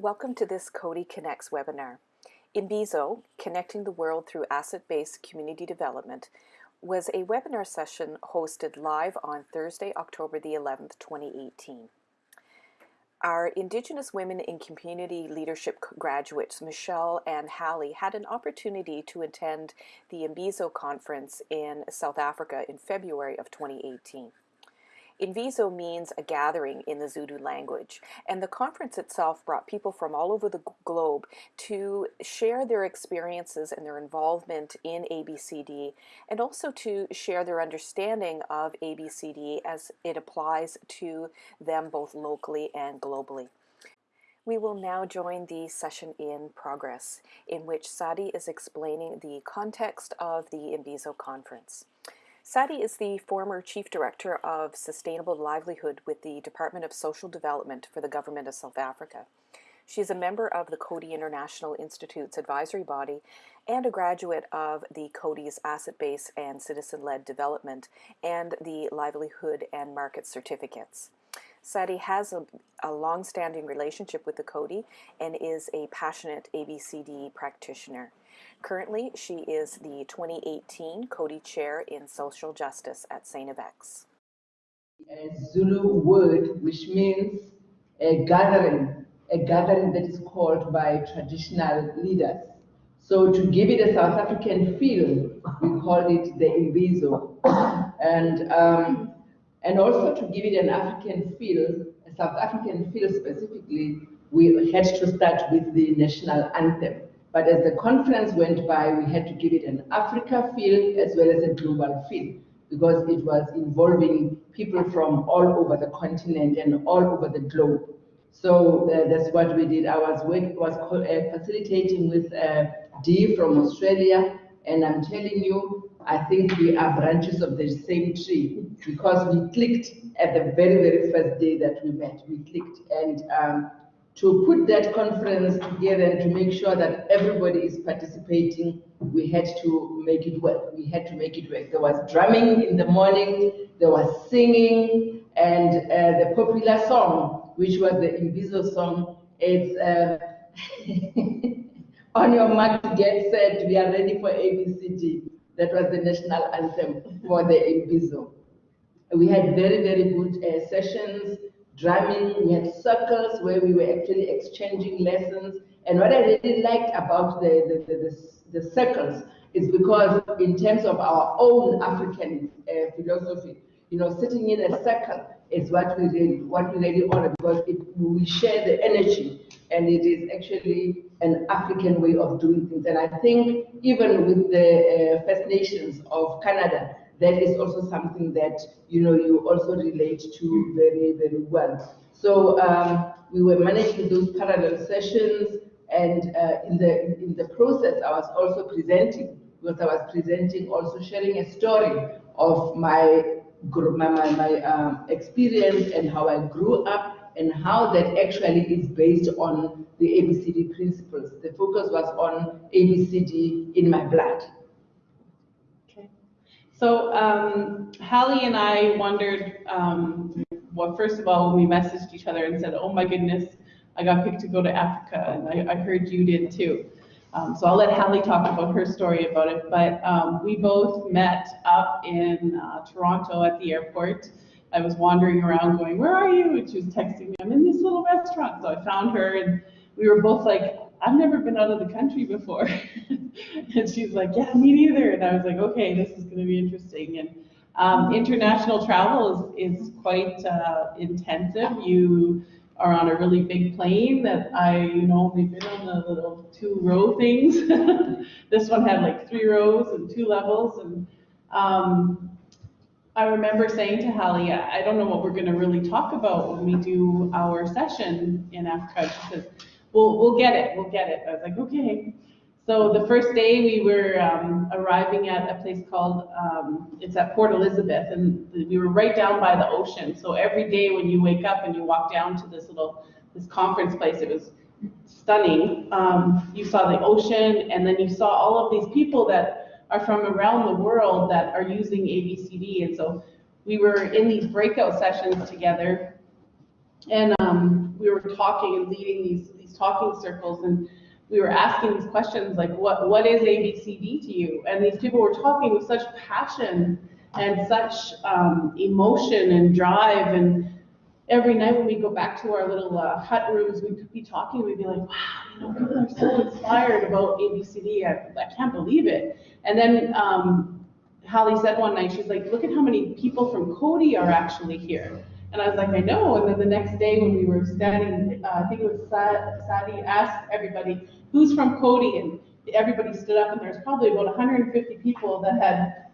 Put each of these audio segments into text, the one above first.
Welcome to this Coady Connects webinar. Imbizo, Connecting the World Through Asset-Based Community Development, was a webinar session hosted live on Thursday, October the 11th, 2018. Our Indigenous Women in Community Leadership graduates, Michelle and Hallie, had an opportunity to attend the Imbizo conference in South Africa in February of 2018. Imbizo means a gathering in the Zulu language, and the conference itself brought people from all over the globe to share their experiences and their involvement in ABCD, and also to share their understanding of ABCD as it applies to them both locally and globally. We will now join the session in progress, in which Sadi is explaining the context of the Imbizo conference. Sadi is the former Chief Director of Sustainable Livelihood with the Department of Social Development for the Government of South Africa. She is a member of the Coady International Institute's advisory body and a graduate of the Coady's Asset Base and Citizen-Led Development and the Livelihood and Market Certificates. Sadi has a, a long-standing relationship with the Coady and is a passionate ABCD practitioner. Currently, she is the 2018 Coady Chair in Social Justice at St. FX. A Zulu word which means a gathering, a gathering that is called by traditional leaders. So to give it a South African feel, we call it the Imbizo. And, um, and also to give it an African feel, a South African feel specifically, we had to start with the national anthem. But as the conference went by, we had to give it an Africa feel as well as a global feel because it was involving people from all over the continent and all over the globe. So uh, that's what we did. I was was uh, facilitating with uh, Dee from Australia, and I'm telling you, I think we are branches of the same tree because we clicked at the very, very first day that we met. We clicked, and um, to put that conference together and to make sure that everybody is participating, we had to make it work. We had to make it work. There was drumming in the morning, there was singing, and uh, the popular song, which was the Imbizo song, it's uh, on your mark, get set, we are ready for ABCD. That was the national anthem for the Imbizo. We had very, very good uh, sessions drumming, we had circles where we were actually exchanging lessons. And what I really liked about the, the, the, the, the circles is because in terms of our own African uh, philosophy, you know, sitting in a circle is what we really, what we really honor because it, we share the energy and it is actually an African way of doing things. And I think even with the uh, First Nations of Canada, that is also something that you know you also relate to very very well. So um, we were managing those parallel sessions, and uh, in the in the process, I was also presenting because I was presenting also sharing a story of my my my, my um, experience and how I grew up and how that actually is based on the ABCD principles. The focus was on ABCD in my blood. So um, Hallie and I wondered, um, well, first of all, when we messaged each other and said, oh my goodness, I got picked to go to Africa, and I, I heard you did too. Um, so I'll let Hallie talk about her story about it, but um, we both met up in uh, Toronto at the airport. I was wandering around going, where are you? And she was texting me, I'm in this little restaurant. So I found her and we were both like, I've never been out of the country before. and she's like, yeah, me neither. And I was like, okay, this is going to be interesting. And um, international travel is, is quite uh, intensive. You are on a really big plane that I, you know, only been on the little two row things. this one had like three rows and two levels. And um, I remember saying to Hallie, I don't know what we're going to really talk about when we do our session in Africa. She says, we'll, we'll get it, we'll get it. I was like, okay. So the first day we were um, arriving at a place called, um, it's at Port Elizabeth, and we were right down by the ocean. So every day when you wake up and you walk down to this little, this conference place, it was stunning. Um, you saw the ocean, and then you saw all of these people that are from around the world that are using ABCD. And so we were in these breakout sessions together. And um, we were talking and leading these, these talking circles and we were asking these questions like, what, what is ABCD to you? And these people were talking with such passion and such um, emotion and drive. And every night when we go back to our little uh, hut rooms, we'd be talking, we'd be like, wow, you know, people are so inspired about ABCD. I, I can't believe it. And then um, Hallie said one night, she's like, look at how many people from Coady are actually here. And I was like, I know. And then the next day when we were standing, uh, I think it was Sa- Sadie asked everybody, who's from Coady? And everybody stood up and there was probably about 150 people that had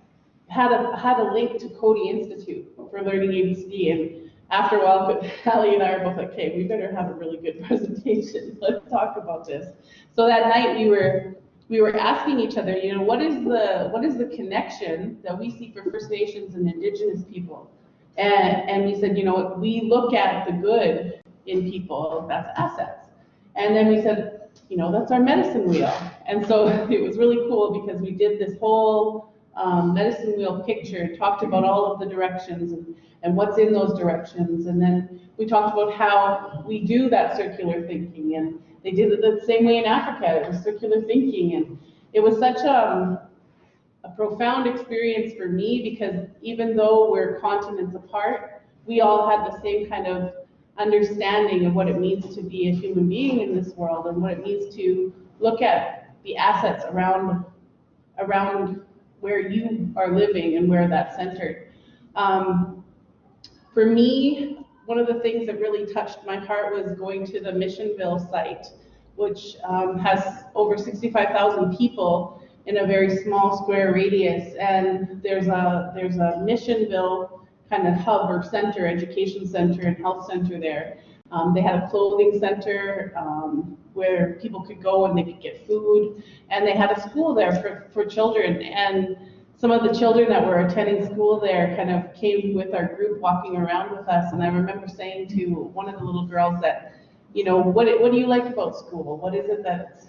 had a, had a link to Coady Institute for learning ABCD. And after a while, Hallie and I are both like, okay, we better have a really good presentation. Let's talk about this. So that night we were we were asking each other, you know, what is the what is the connection that we see for First Nations and Indigenous people? And, and we said, you know, we look at the good in people, that's assets. And then we said, you know, that's our medicine wheel. And so it was really cool because we did this whole um, medicine wheel picture, talked about all of the directions and, and what's in those directions. And then we talked about how we do that circular thinking. And they did it the same way in Africa, it was circular thinking. And it was such um, a profound experience for me because even though we're continents apart, we all had the same kind of understanding of what it means to be a human being in this world and what it means to look at the assets around around where you are living and where that's centered. Um, for me, one of the things that really touched my heart was going to the Missionvale site, which um, has over 65,000 people in a very small square radius. And there's a there's a Missionvale kind of hub or center, education center and health center there. Um, they had a clothing center um, where people could go and they could get food, and they had a school there for, for children. And some of the children that were attending school there kind of came with our group walking around with us. And I remember saying to one of the little girls that, you know, what, what do you like about school? What is it that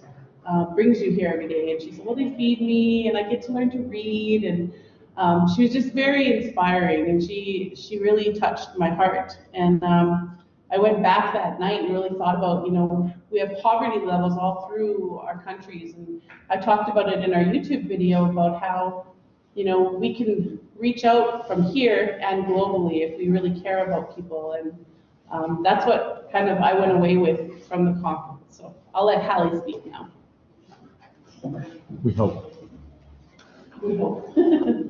uh, brings you here every day? And she said, well, they feed me and I get to learn to read. And um, she was just very inspiring and she, she really touched my heart. And um, I went back that night and really thought about, you know, we have poverty levels all through our countries. And I talked about it in our YouTube video about how, you know, we can reach out from here and globally if we really care about people. And um, that's what kind of I went away with from the conference. So I'll let Hallie speak now. We hope. We hope.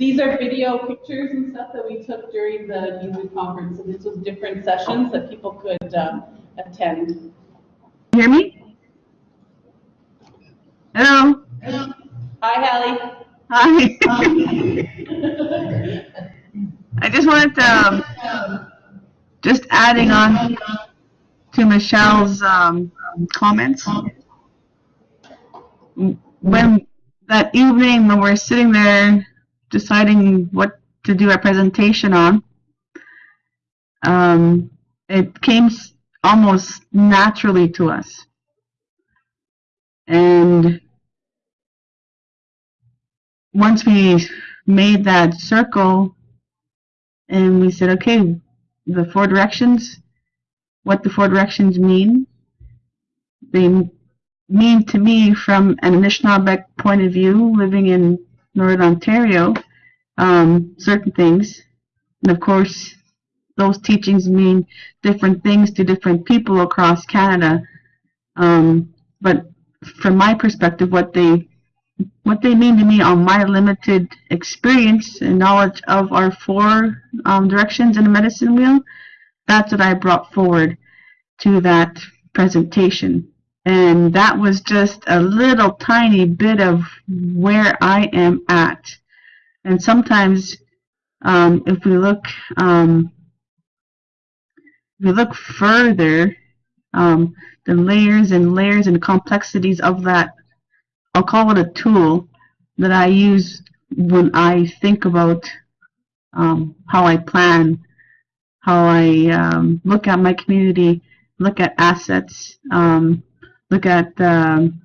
These are video pictures and stuff that we took during the music conference, and this was different sessions that people could um, attend. hear me? Hello? Hi, Hallie. Hi. I just wanted to, um, just adding on to Michelle's, um, comments. When, that evening when we're sitting there deciding what to do a presentation on, um, it came almost naturally to us. And once we made that circle and we said, okay, the four directions, what the four directions mean, they mean to me from an Anishinaabeg point of view, living in Northern Ontario, um, certain things. And of course, those teachings mean different things to different people across Canada. Um, but from my perspective, what they what they mean to me on my limited experience and knowledge of our four um, directions in the medicine wheel, that's what I brought forward to that presentation. And that was just a little tiny bit of where I am at. And sometimes, um, if we look, um, if we look further, um, the layers and layers and complexities of that I'll call it a tool that I use when I think about um, how I plan, how I um, look at my community, look at assets, um, look at um,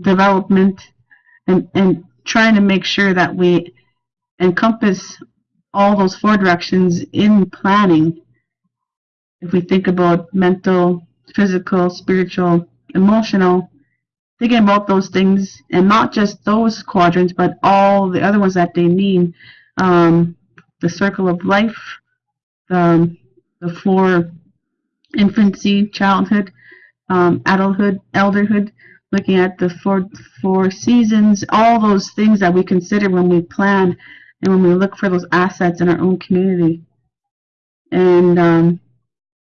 development, and, and trying to make sure that we encompass all those four directions in planning if we think about mental, physical, spiritual, emotional, thinking about those things and not just those quadrants, but all the other ones that they mean. Um, the circle of life, the, the four infancy, childhood, um, adulthood, elderhood, looking at the four, four seasons, all those things that we consider when we plan and when we look for those assets in our own community. And um,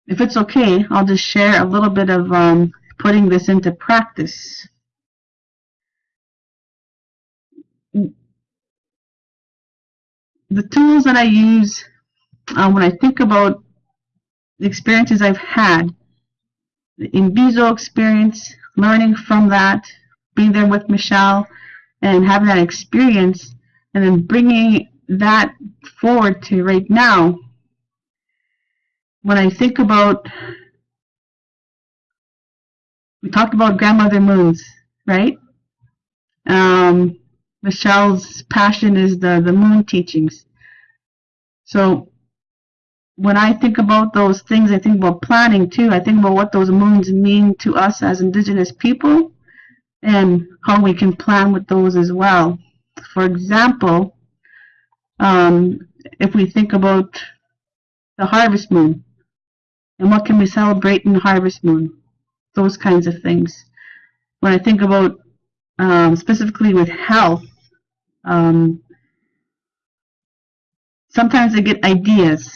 if it's okay, I'll just share a little bit of um, putting this into practice. The tools that I use uh, when I think about the experiences I've had, the Imbizo experience, learning from that, being there with Michelle, and having that experience, and then bringing that forward to right now. When I think about, we talked about grandmother moons, right? Um, Michelle's passion is the, the moon teachings. So when I think about those things, I think about planning too. I think about what those moons mean to us as Indigenous people and how we can plan with those as well. For example, um, if we think about the harvest moon and what can we celebrate in the harvest moon, those kinds of things. When I think about um, specifically with health, um, sometimes I get ideas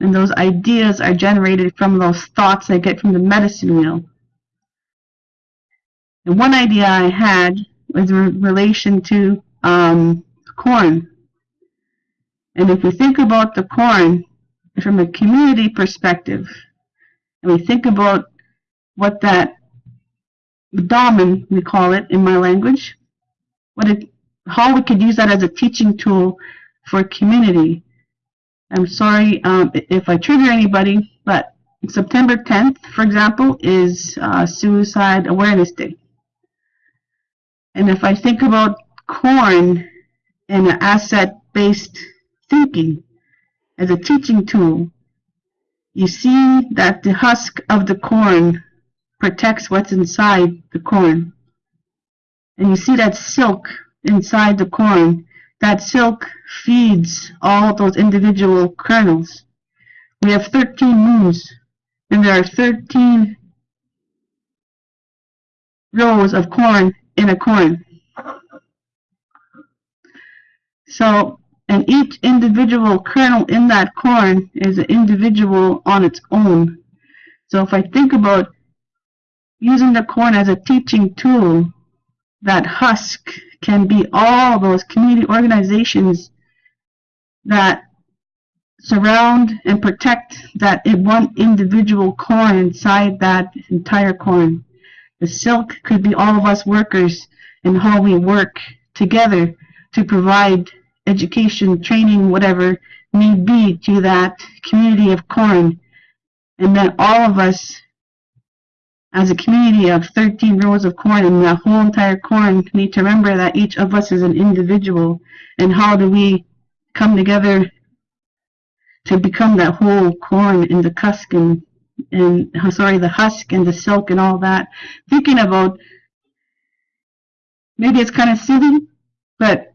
and those ideas are generated from those thoughts I get from the medicine wheel. And one idea I had was in relation to um, corn. And if we think about the corn from a community perspective, and we think about what that damen, we call it in my language, what it, how we could use that as a teaching tool for community. I'm sorry um, if I trigger anybody, but September 10th, for example, is uh, Suicide Awareness Day. And if I think about corn and an asset-based thinking as a teaching tool, you see that the husk of the corn protects what's inside the corn. And you see that silk inside the corn. That silk feeds all those individual kernels. We have 13 moons, and there are 13 rows of corn in a corn. So, and each individual kernel in that corn is an individual on its own. So if I think about using the corn as a teaching tool, that husk can be all those community organizations that surround and protect that one individual corn inside that entire corn. The silk could be all of us workers and how we work together to provide education, training, whatever need be to that community of corn. And then all of us as a community of 13 rows of corn and the whole entire corn. Need to remember that each of us is an individual and how do we come together to become that whole corn in the husk and, and sorry the husk and the silk and all that? Thinking about maybe it's kind of silly but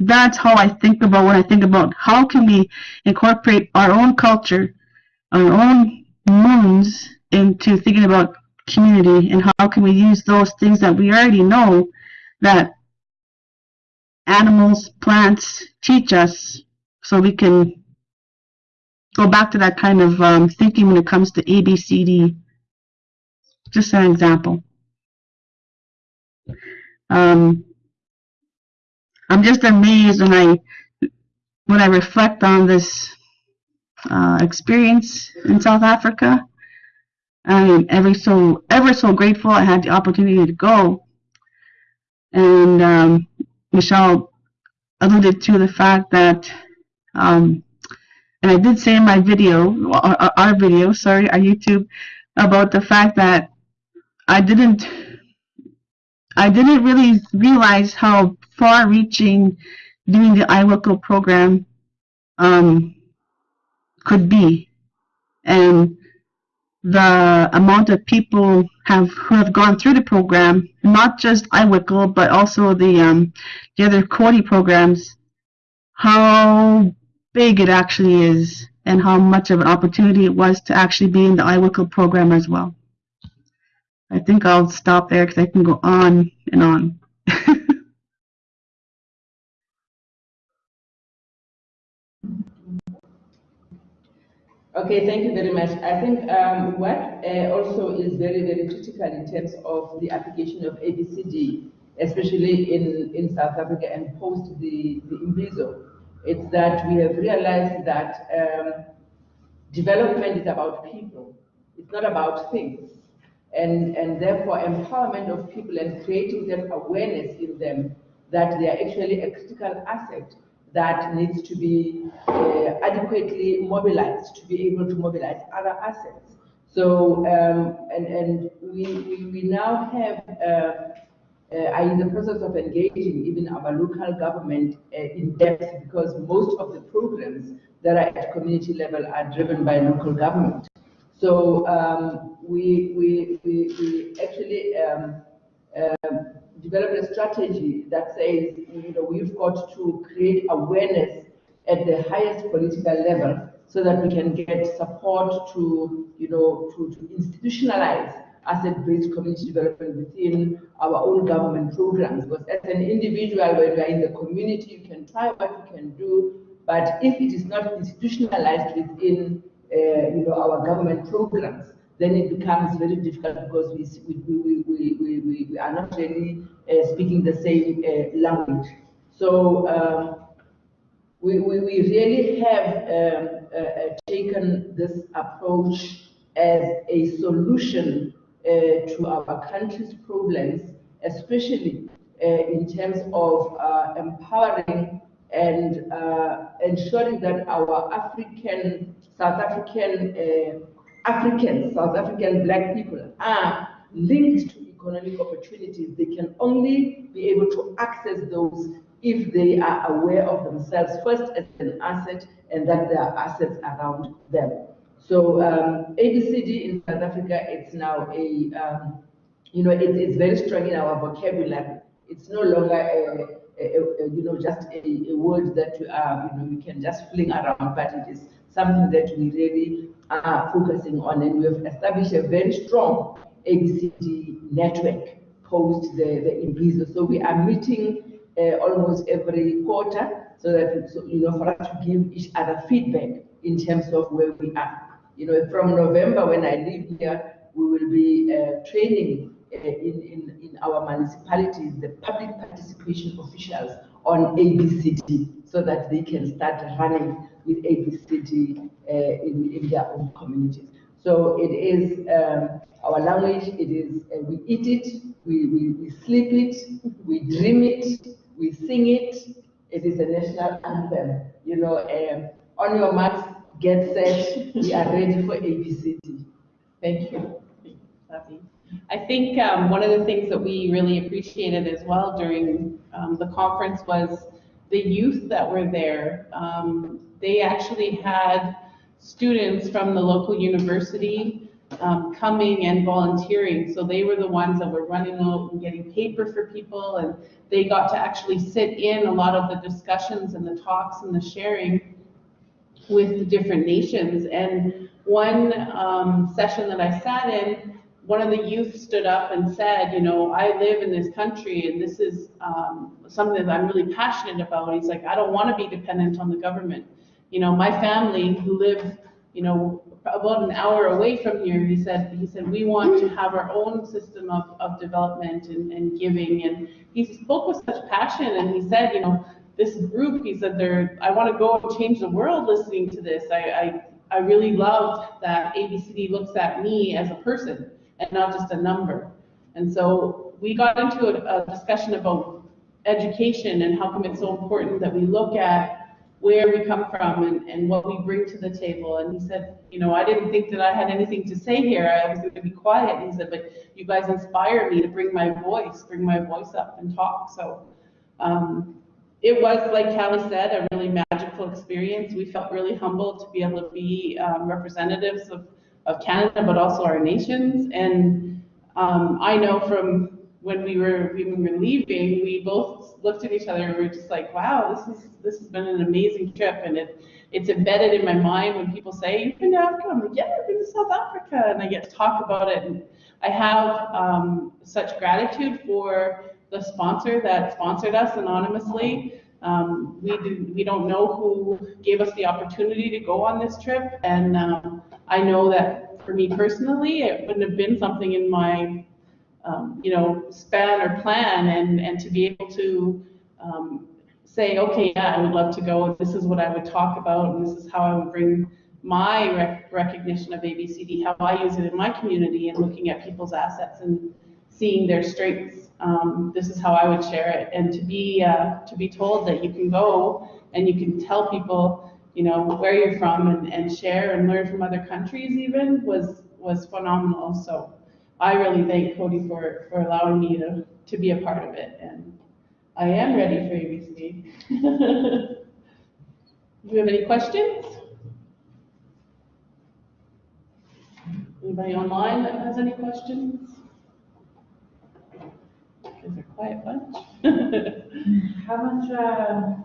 that's how I think about when I think about how can we incorporate our own culture our own moons into thinking about community and how can we use those things that we already know that animals, plants teach us so we can go back to that kind of um, thinking when it comes to ABCD. Just an example. Um, I'm just amazed when I when I reflect on this uh, experience in South Africa I am ever so ever so grateful I had the opportunity to go. And um, Michelle alluded to the fact that, um, and I did say in my video, our, our video, sorry, our YouTube, about the fact that I didn't, I didn't really realize how far-reaching doing the iWICO program um, could be and the amount of people have who have gone through the program, not just iWickle, but also the um, the other Coady programs, how big it actually is, and how much of an opportunity it was to actually be in the iWickle program as well. I think I'll stop there because I can go on and on. Okay, thank you very much. I think um, what uh, also is very, very critical in terms of the application of ABCD, especially in, in South Africa and post the, the Imbizo, it's that we have realized that um, development is about people. It's not about things. And, and therefore empowerment of people and creating that awareness in them that they are actually a critical asset that needs to be uh, adequately mobilized to be able to mobilize other assets. So, um, and, and we, we, we now have, uh, uh, are in the process of engaging even our local government uh, in depth because most of the programs that are at community level are driven by local government. So um, we, we, we, we actually um, developed a strategy that says, you know, we've got to create awareness at the highest political level so that we can get support to, you know, to, to institutionalize asset-based community development within our own government programs. Because as an individual, when you are in the community, you can try what you can do, but if it is not institutionalized within, uh, you know, our government programs, then it becomes very difficult because we, we, we, we, we, we are not really uh, speaking the same uh, language. So um, we, we, we really have um, uh, uh taken this approach as a solution uh, to our country's problems, especially uh, in terms of empowering and ensuring that our African, South African Africans, South African black people are linked to economic opportunities. They can only be able to access those if they are aware of themselves first as an asset and that there are assets around them. So um, ABCD in South Africa, it's now a, um, you know, it, it's very strong in our vocabulary. It's no longer a, a, a you know, just a, word that uh, you know, we can just fling around, but it is something that we really are focusing on. And we have established a very strong ABCD network post the, the Imbizo. So we are meeting uh, almost every quarter so that, so, you know, for us to give each other feedback in terms of where we are. You know, from November when I leave here, we will be uh, training uh, in, in, in our municipalities, the public participation officials on ABCD so that they can start running with ABCD uh, in, in their own communities. So it is um, our language, it is, uh, we eat it, we, we, we sleep it, we dream it, we sing it, it is a national anthem. You know, um, on your marks, get set, we are ready for ABCD. Thank you. I think um, one of the things that we really appreciated as well during um, the conference was the youth that were there. Um, they actually had students from the local university um, coming and volunteering. So they were the ones that were running out and getting paper for people, and they got to actually sit in a lot of the discussions and the talks and the sharing with the different nations. And one um, session that I sat in, one of the youth stood up and said, you know, I live in this country and this is um, something that I'm really passionate about. He's like, I don't want to be dependent on the government. You know, my family who live, you know, about an hour away from here, he said, he said, we want to have our own system of, of development and, and giving. And he spoke with such passion and he said, you know, this group, he said, they're, I want to go and change the world listening to this. I, I, I really loved that ABCD looks at me as a person and not just a number. And so we got into a, a discussion about education and how come it's so important that we look at where we come from and, and what we bring to the table. And he said, you know, I didn't think that I had anything to say here. I was going to be quiet. And he said, but you guys inspire me to bring my voice, bring my voice up and talk. So um, it was, like Hallie said, a really magical experience. We felt really humbled to be able to be um, representatives of, of Canada, but also our nations. And um, I know from when we were we were leaving, we both looked at each other and we were just like, "Wow, this is this has been an amazing trip." And it it's embedded in my mind when people say, "You've been to Africa," I'm like, "Yeah, I've been to South Africa," and I get to talk about it. And I have um, such gratitude for the sponsor that sponsored us anonymously. Um, we did, we don't know who gave us the opportunity to go on this trip, and um, I know that for me personally, it wouldn't have been something in my um, you know span or plan, and and to be able to um, say, okay, yeah, I would love to go, and this is what I would talk about, and this is how I would bring my rec- recognition of ABCD, how I use it in my community, and looking at people's assets and seeing their strengths. Um, this is how I would share it, and to be uh, to be told that you can go and you can tell people, you know, where you're from and, and share and learn from other countries even was was phenomenal. So I really thank Coady for for allowing me to to be a part of it, and I am ready for ABCD. Do you have any questions? Anybody online that has any questions? Is a quiet bunch? How much, uh,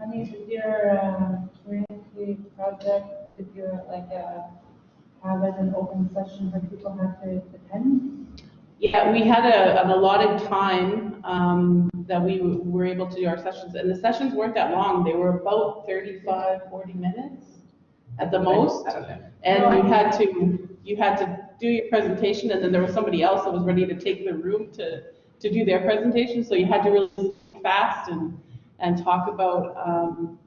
money did your, uh, community project, did you like, uh, have as an open session where people have to attend? Yeah, we had a, an allotted time, um, that we were able to do our sessions, and the sessions weren't that long, they were about 35, 40 minutes at the most. And you had to, you had to do your presentation, and then there was somebody else that was ready to take the room to, to do their presentation, so you had to really fast and, and talk about, um,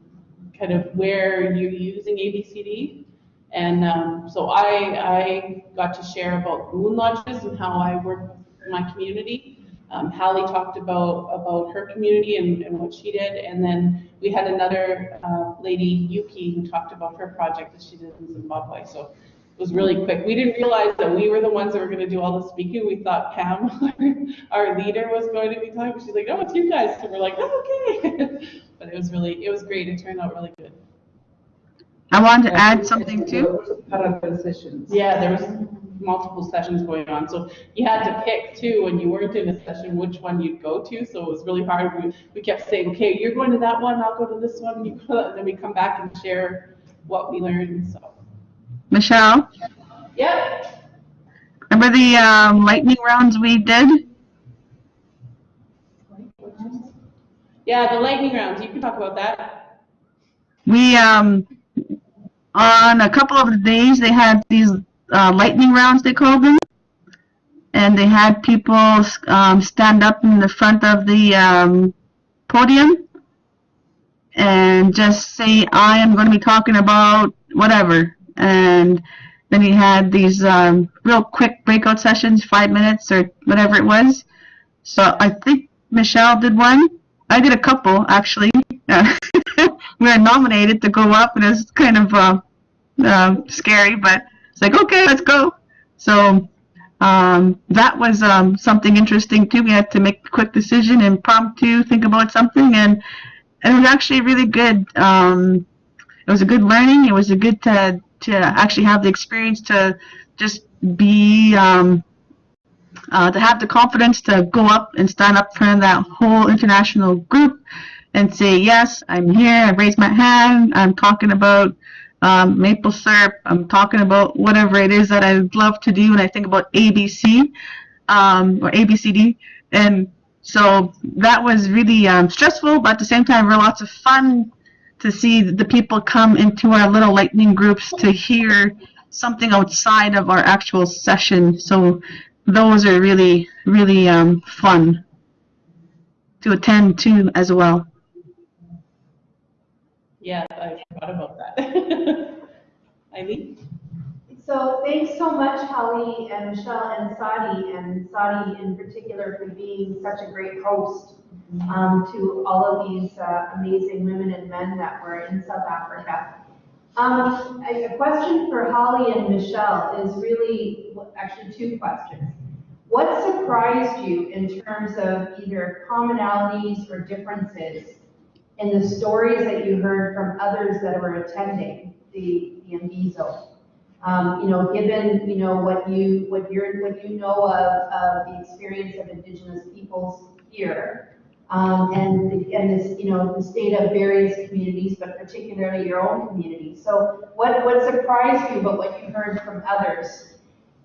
kind of where you're using ABCD. And, um, so I, I got to share about moon lodges and how I work with my community. Um, Hallie talked about, about her community and, and what she did, and then we had another, uh, lady, Yuki, who talked about her project that she did in Zimbabwe, so it was really quick. We didn't realize that we were the ones that were gonna do all the speaking, we thought Pam, our leader, was going to be talking, but she's like, no, it's you guys, so we're like, oh, okay. But it was really, it was great, it turned out really good. I wanted to add something too. Parallel sessions. Yeah, there was multiple sessions going on, so you had to pick too, when you weren't in a session, which one you'd go to, so it was really hard. We, we kept saying, okay, you're going to that one, I'll go to this one, you go, to that," and then we come back and share what we learned, so. Michelle, Yep. remember the um, lightning rounds we did? Yeah, the lightning rounds, you can talk about that. We, um, on a couple of the days, they had these uh, lightning rounds, they called them. And they had people um, stand up in the front of the um, podium and just say, I am going to be talking about whatever. And then he had these um, real quick breakout sessions, five minutes or whatever it was. So I think Michelle did one. I did a couple, actually. we were nominated to go up, and it was kind of uh, uh, scary, but it's like, okay, let's go. So um, that was um, something interesting too. We had to make a quick decision, impromptu, think about something, and, and it was actually really good. Um, it was a good learning. It was a good to to actually have the experience to just be um, uh, to have the confidence to go up and stand up in front of that whole international group and say, yes, I'm here, I raise my hand, I'm talking about um, maple syrup, I'm talking about whatever it is that I love to do when I think about ABC um, or ABCD. And so that was really um, stressful, but at the same time, really lots of fun to see the people come into our little lightning groups to hear something outside of our actual session. So those are really, really um, fun to attend to as well. Yeah, I forgot about that. Eileen? So thanks so much, Holly and Michelle and Sadi, and Sadi in particular for being such a great host um, to all of these uh, amazing women and men that were in South Africa. Um, a a question for Holly and Michelle is really, actually two questions. What surprised you in terms of either commonalities or differences in the stories that you heard from others that were attending the, the Imbizo. Um, you know, given, you know, what you, what you're, what you know of, of the experience of Indigenous peoples here, um, and, and this, you know, the state of various communities, but particularly your own community. So what, what surprised you about what you heard from others?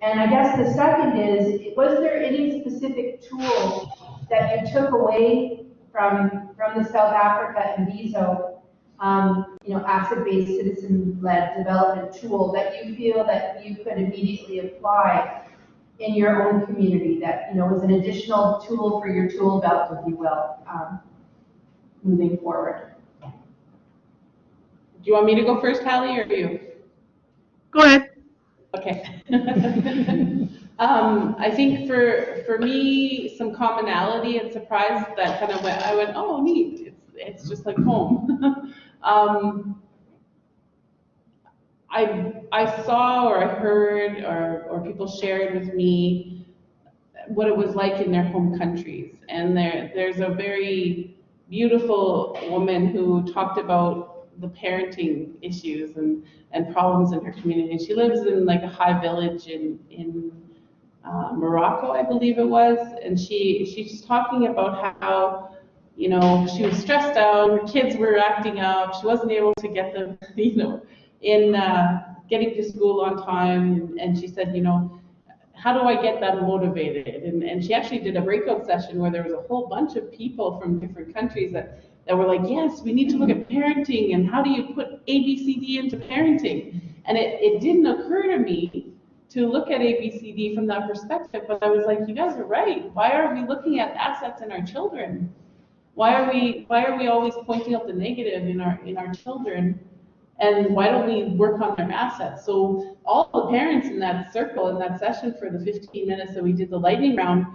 And I guess the second is, was there any specific tool that you took away from, from the South Africa and Viso, um, you know, asset-based citizen-led development tool that you feel that you could immediately apply in your own community that, you know, was an additional tool for your tool belt, if you will, um, moving forward? Do you want me to go first, Hallie, or you? Go ahead. Okay. um, I think for for me, some commonality and surprise that kind of went. I went, oh, neat. It's it's just like home. um, I I saw or I heard or or people shared with me what it was like in their home countries, and there there's a very beautiful woman who talked about the parenting issues and and problems in her community. She lives in like a high village in in uh, Morocco, I believe it was. And she she's talking about how you know she was stressed out, her kids were acting up, she wasn't able to get them, you know, in uh, getting to school on time. And she said, you know. How do I get them motivated? And, and she actually did a breakout session where there was a whole bunch of people from different countries that that were like, yes, we need to look at parenting and how do you put ABCD into parenting? And it, it didn't occur to me to look at ABCD from that perspective, but I was like, you guys are right. Why are we looking at assets in our children? Why are we why are we always pointing out the negative in our in our children? And why don't we work on their assets? So all the parents in that circle in that session for the 15 minutes that we did the lightning round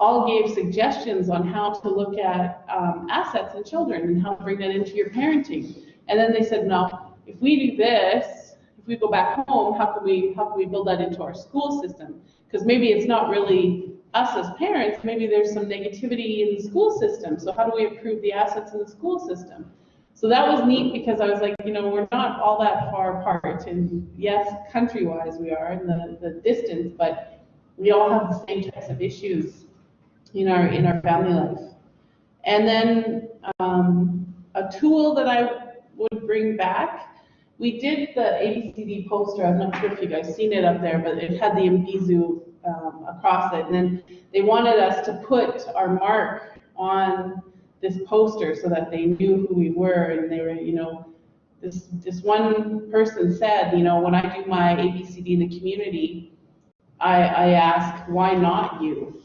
all gave suggestions on how to look at um, assets in children and how to bring that into your parenting. And then they said, no, if we do this, if we go back home, how can we how can we build that into our school system? Because maybe it's not really us as parents, maybe there's some negativity in the school system. So how do we improve the assets in the school system? So that was neat because I was like, you know, we're not all that far apart. And yes, country-wise we are in the, the distance, but we all have the same types of issues in our in our family life. And then um, a tool that I would bring back, we did the ABCD poster. I'm not sure if you guys seen it up there, but it had the Imbizo um, across it. And then they wanted us to put our mark on this poster so that they knew who we were and they were, you know, this this one person said, you know, when I do my ABCD in the community, I, I ask, why not you?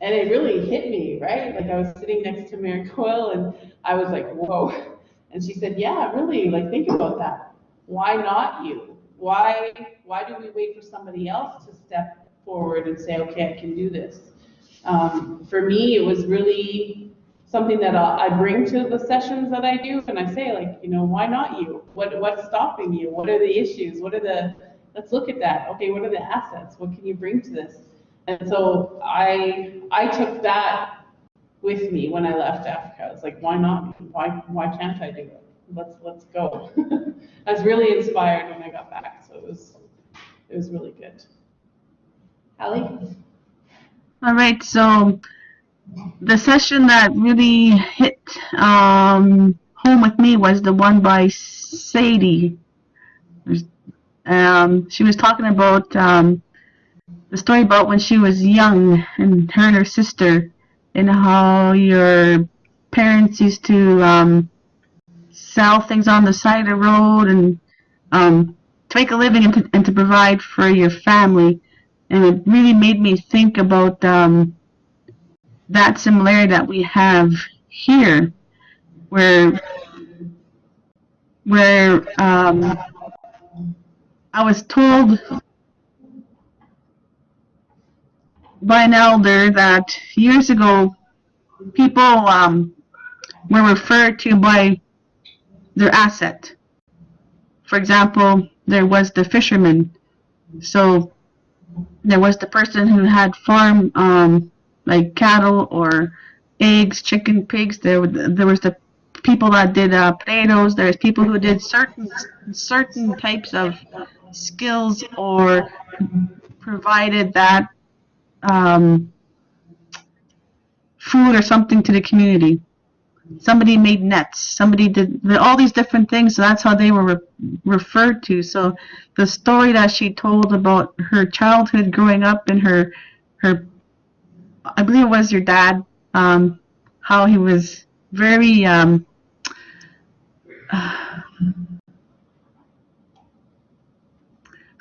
And it really hit me, right? Like I was sitting next to Mary Coyle and I was like, whoa. And she said, yeah, really, like think about that. Why not you? Why why do we wait for somebody else to step forward and say, okay, I can do this? Um, for me, it was really something that I I bring to the sessions that I do, and I say, like, you know, why not you? What what's stopping you? What are the issues? What are the let's look at that. Okay, what are the assets? What can you bring to this? And so I I took that with me when I left Africa. I was like, why not? Why why can't I do it? Let's let's go. I was really inspired when I got back, so it was it was really good. Hallie? All right, so the session that really hit um, home with me was the one by Sadie. Um, she was talking about um, the story about when she was young and her and her sister and how your parents used to um, sell things on the side of the road and um, to make a living and to, and to provide for your family. And it really made me think about um, that similarity that we have here, where where um, I was told by an elder that years ago people um, were referred to by their asset. For example, there was the fisherman. So there was the person who had farm um, like cattle or eggs, chicken, pigs. There, there was the people that did uh, potatoes. There's people who did certain certain types of skills or provided that um, food or something to the community. Somebody made nets. Somebody did all these different things. So that's how they were re referred to. So the story that she told about her childhood growing up and her her I believe it was your dad, um, how he was very um,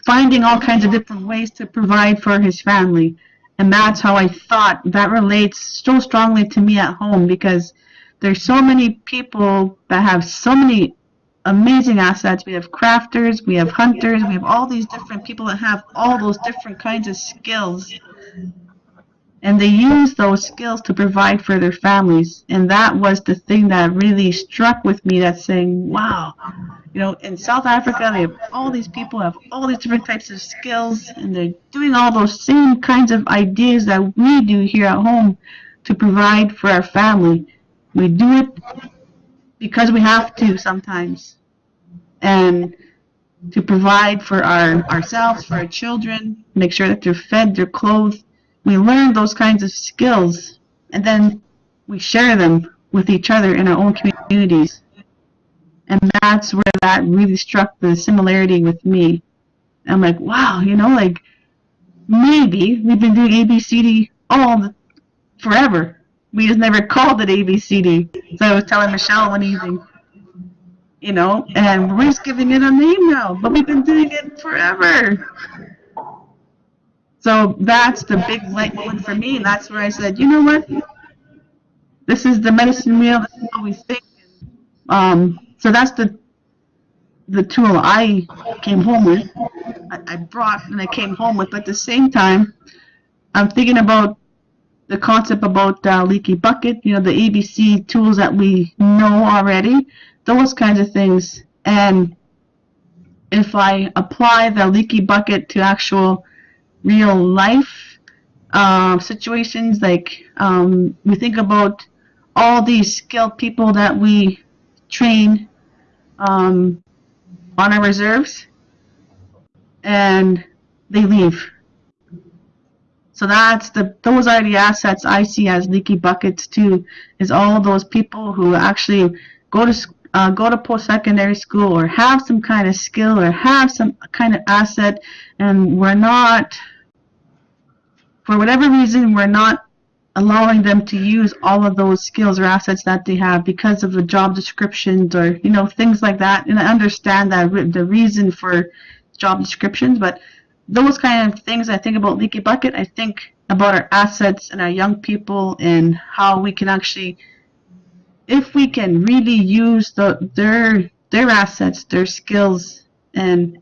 finding all kinds of different ways to provide for his family. And that's how I thought that relates so strongly to me at home because there's so many people that have so many amazing assets. We have crafters, we have hunters, we have all these different people that have all those different kinds of skills and they use those skills to provide for their families. And that was the thing that really struck with me that saying wow. You know in south africa they have all these people have all these different types of skills and they're doing all those same kinds of ideas that we do here at home to provide for our family. We do it because we have to sometimes and to provide for our ourselves for our children make sure that they're fed they're clothed we learn those kinds of skills and then we share them with each other in our own communities. And that's where that really struck the similarity with me. I'm like, wow, you know, like maybe we've been doing ABCD all the, forever. We just never called it ABCD. So I was telling Michelle one evening, you know, and we're just giving it a name now, but we've been doing it forever. So that's the big light moment for me, and that's where I said, you know what? This is the medicine wheel. This is what we think. Um, so that's the the tool I came home with. I, I brought and I came home with. But at the same time, I'm thinking about the concept about uh, leaky bucket. You know, the ABC tools that we know already. Those kinds of things. And if I apply the leaky bucket to actual real life uh, situations. Like um, we think about all these skilled people that we train um, on our reserves, and they leave. So that's the those are the assets I see as leaky buckets too. Is all those people who actually go to uh, go to post-secondary school or have some kind of skill or have some kind of asset, and we're not for whatever reason, we're not allowing them to use all of those skills or assets that they have because of the job descriptions or you know things like that. And I understand that the reason for job descriptions, but those kind of things I think about Leaky Bucket. I think about our assets and our young people and how we can actually, if we can really use the their their assets, their skills, and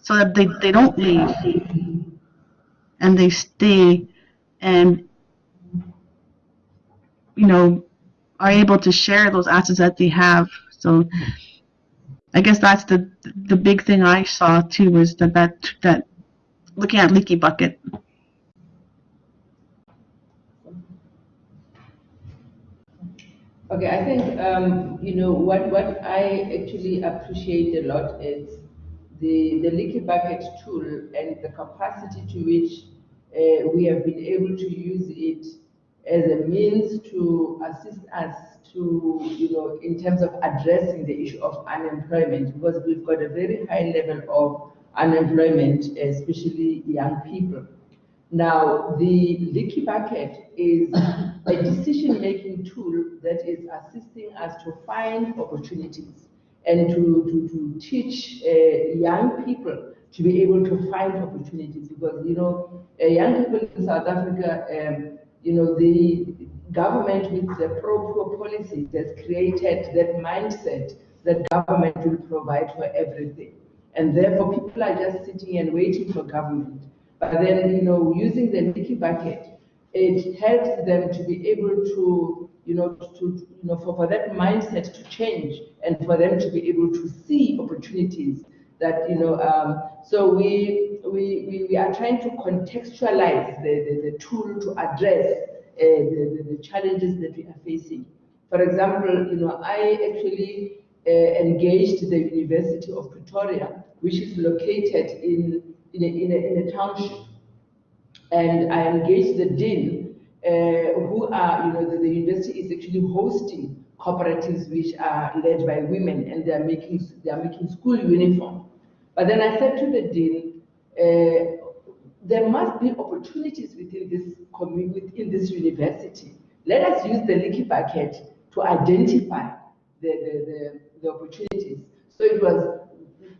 so that they, they don't leave and they stay and you know are able to share those assets that they have. So I guess that's the the big thing I saw too was that that that looking at leaky bucket. Okay, I think um, you know what what I actually appreciate a lot is the the leaky bucket tool and the capacity to which uh, we have been able to use it as a means to assist us to, you know, in terms of addressing the issue of unemployment, because we've got a very high level of unemployment, especially young people. Now, the leaky bucket is a decision-making tool that is assisting us to find opportunities and to, to, to teach uh, young people to be able to find opportunities because, you know, uh, young people in South Africa, um, you know, the government with the pro-poor policies has created that mindset that government will provide for everything. And therefore people are just sitting and waiting for government. But then, you know, using the leaky bucket, it helps them to be able to, you know, to, you know, for, for that mindset to change and for them to be able to see opportunities that, you know, um, so we, we, we, we, are trying to contextualize the, the, the tool to address uh, the, the, challenges that we are facing. For example, you know, I actually uh, engaged the University of Pretoria, which is located in, in, a, in, a, in a township. And I engaged the dean, uh, who are, you know, the, the university is actually hosting cooperatives which are led by women and they are making, they are making school uniform. But then I said to the dean, uh, there must be opportunities within this commu- within this university. Let us use the leaky bucket to identify the, the, the, the opportunities. So it was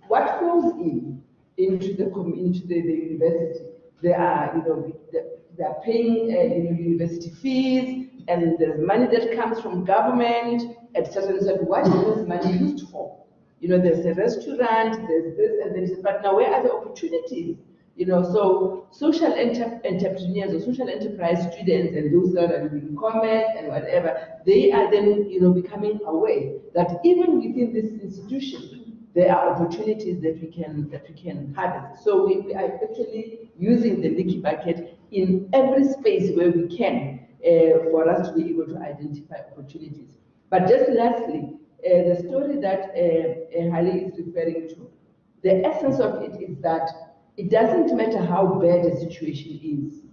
what falls in into the into the, the university. They are, you know, they- are paying, uh, university fees, and there's money that comes from government, etc. So what is this money used for? You know, there's a restaurant, there's this, and there's, but now where are the opportunities? You know, so social enter- entrepreneurs or social enterprise students and those that are doing commerce and whatever, they are then, you know, becoming aware that even within this institution, there are opportunities that we can that we can harvest. So we, are actually using the leaky bucket in every space where we can uh, for us to be able to identify opportunities. But just lastly, uh, the story that uh, uh, Hallie is referring to, the essence of it is that it doesn't matter how bad a situation is.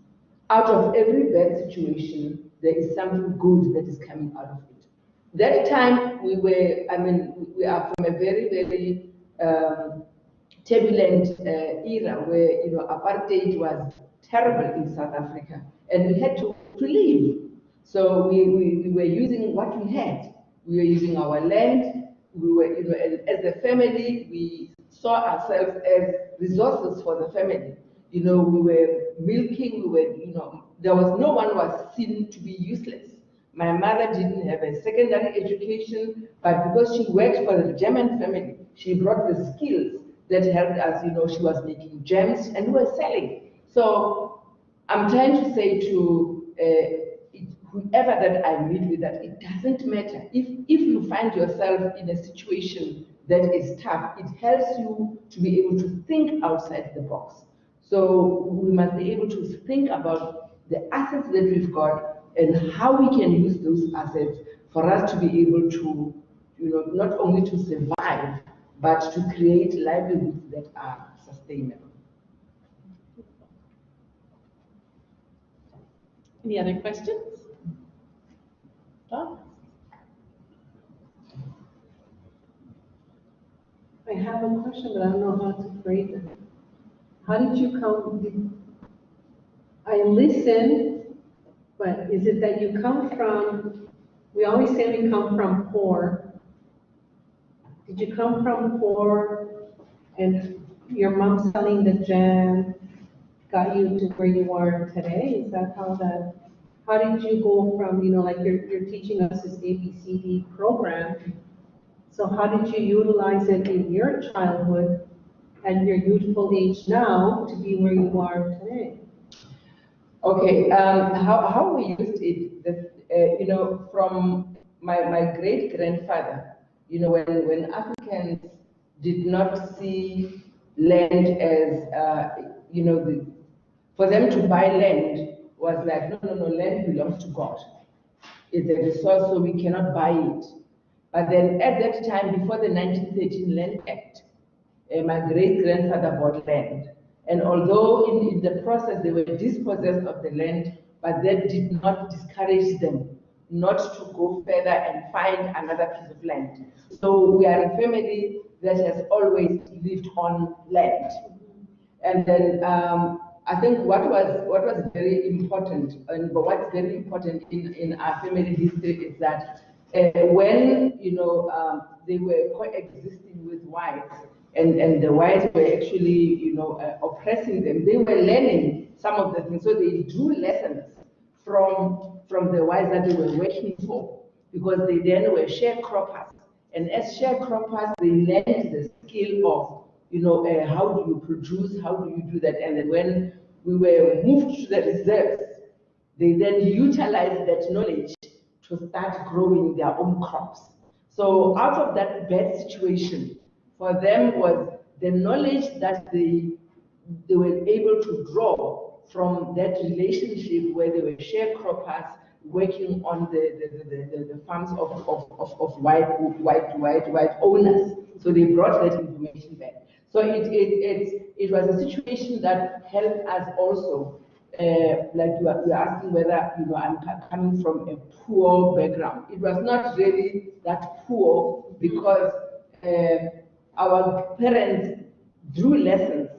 Out of every bad situation, there is something good that is coming out of it. That time we were, I mean, we are from a very, very um, turbulent uh, era where, you know, apartheid was terrible in South Africa and we had to, to leave. So we, we, we were using what we had. We were using our land. We were, you know, as, a family, we saw ourselves as resources for the family. You know, we were milking, we were, you know, there was no one was seen to be useless. My mother didn't have a secondary education, but because she worked for the German family, she brought the skills that helped us, you know, she was making gems and we were selling. So I'm trying to say to uh, whoever that I meet with that it doesn't matter. If, if you find yourself in a situation that is tough, it helps you to be able to think outside the box. So we must be able to think about the assets that we've got and how we can use those assets for us to be able to, you know, not only to survive, but to create livelihoods that are sustainable. Any other questions? I have a question, but I don't know how to phrase it. How did you come, did, I listen, but is it that you come from, we always say we come from poor. Did you come from poor and your mom selling the jam got you to where you are today? Is that how that, how did you go from, you know, like you're, you're teaching us this ABCD program? So how did you utilize it in your childhood and your youthful age now to be where you are today? Okay, um, how, how we used it, the, uh, you know, from my, my great grandfather, you know, when, when Africans did not see land as, uh, you know, the, for them to buy land was like, no, no, no, land belongs to God. It's a resource, so we cannot buy it. But then at that time, before the 1913 Land Act, uh, my great grandfather bought land. And although in, in the process they were dispossessed of the land, but that did not discourage them not to go further and find another piece of land. So we are a family that has always lived on land. And then um, I think what was what was very important, and but what's very important in, in our family history is that uh, when you know um, they were coexisting with whites, and and the whites were actually you know uh, oppressing them, they were learning some of the things. So they drew lessons from from the whites that they were working for, because they then were sharecroppers, and as sharecroppers they learned the skill of you know, uh, how do you produce, how do you do that? And then when we were moved to the reserves, they then utilized that knowledge to start growing their own crops. So out of that bad situation, for them was the knowledge that they, they were able to draw from that relationship where they were sharecroppers working on the, the, the, the, the farms of, of, of, of white, white, white, white owners. So they brought that information back. So it, it, it, it was a situation that helped us also, uh, like you are, you are asking whether, you know, I'm coming from a poor background. It was not really that poor because uh, our parents drew lessons.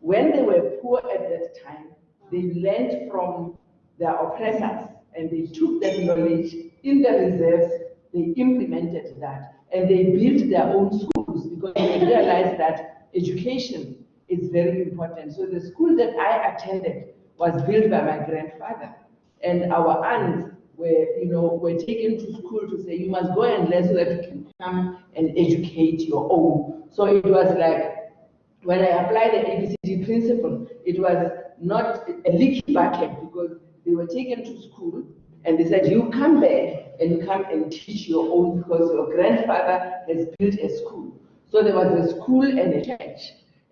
When they were poor at that time, they learned from their oppressors and they took that knowledge in the reserves, they implemented that, and they built their own schools because they realized that education is very important. So the school that I attended was built by my grandfather, and our aunts were, you know, were taken to school to say, you must go and learn so that you can come and educate your own. So it was like, when I applied the ABCD principle, it was not a leaky bucket because they were taken to school and they said, you come back and come and teach your own because your grandfather has built a school. So there was a school and a church.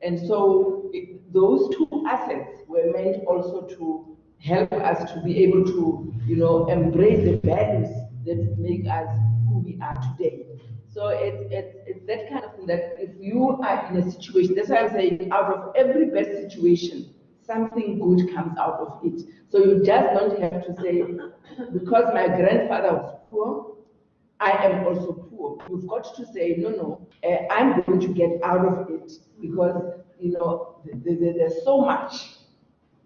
And so it- those two assets were meant also to help us to be able to, you know, embrace the values that make us who we are today. So it's, it's, it's that kind of thing that if you are in a situation, that's why I'm saying out of every bad situation, something good comes out of it. So you just don't have to say, because my grandfather was poor, I am also poor. You've got to say, no, no, uh, I'm going to get out of it because, you know, th- th- th- there's so much.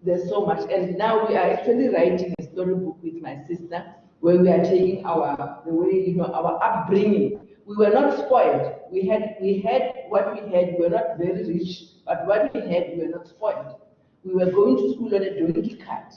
There's so much. And now we are actually writing a storybook with my sister where we are taking our, the way, you know, our upbringing. We were not spoiled. We had, we had what we had. We were not very rich, but what we had, we were not spoiled. We were going to school on a donkey cart.